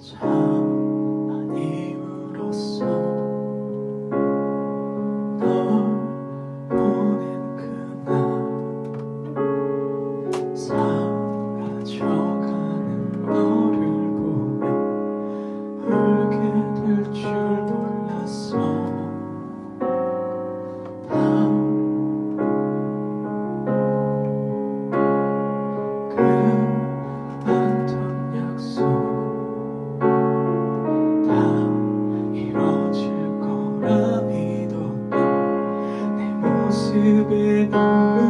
So to be